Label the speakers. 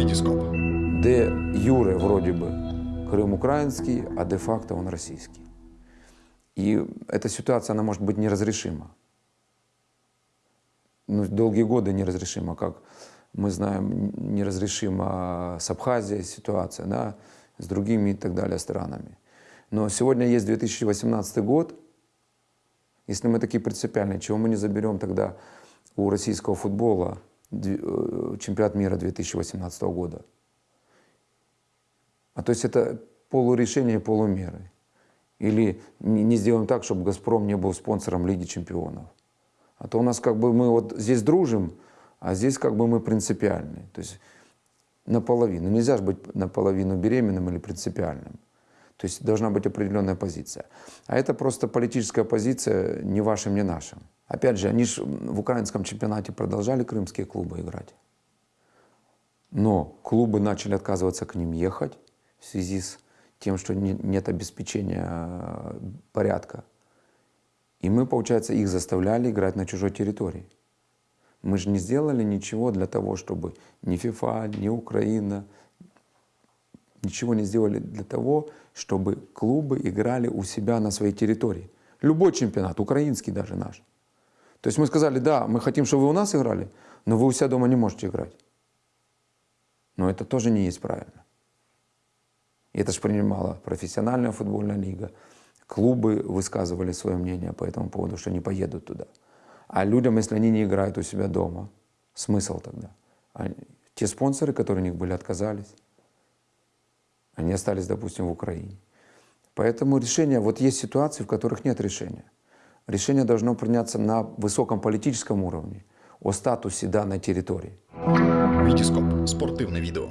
Speaker 1: Вітіскоп.
Speaker 2: де Юре вроде бы Крым украинский, а де-факто он российский. И эта ситуация, она может быть неразрешима. Ну, долгие годы неразрешима, как мы знаем, неразрешима с Абхазией ситуация, да, с другими и так далее странами. Но сегодня есть 2018 год, если мы такие принципиальные, чего мы не заберем тогда у российского футбола чемпионат мира 2018 года? А то есть это полурешение, полумеры. Или не сделаем так, чтобы «Газпром» не был спонсором Лиги чемпионов. А то у нас как бы мы вот здесь дружим, а здесь как бы мы принципиальные. То есть наполовину. Нельзя же быть наполовину беременным или принципиальным. То есть должна быть определенная позиция. А это просто политическая позиция не вашим, не нашим. Опять же, они же в украинском чемпионате продолжали крымские клубы играть. Но клубы начали отказываться к ним ехать в связи с тем, что не- нет обеспечения э, порядка. И мы, получается, их заставляли играть на чужой территории. Мы же не сделали ничего для того, чтобы ни ФИФА, ни Украина, ничего не сделали для того, чтобы клубы играли у себя на своей территории. Любой чемпионат, украинский даже наш. То есть мы сказали, да, мы хотим, чтобы вы у нас играли, но вы у себя дома не можете играть. Но это тоже не есть правильно. И это же принимала профессиональная футбольная лига. Клубы высказывали свое мнение по этому поводу, что не поедут туда. А людям, если они не играют у себя дома, смысл тогда? Они- те спонсоры, которые у них были, отказались. Они остались, допустим, в Украине. Поэтому решение, вот есть ситуации, в которых нет решения Решение должно приняться на высоком политическом уровне о статусе данной территории.
Speaker 1: Вітіскоп. Спортивне відео.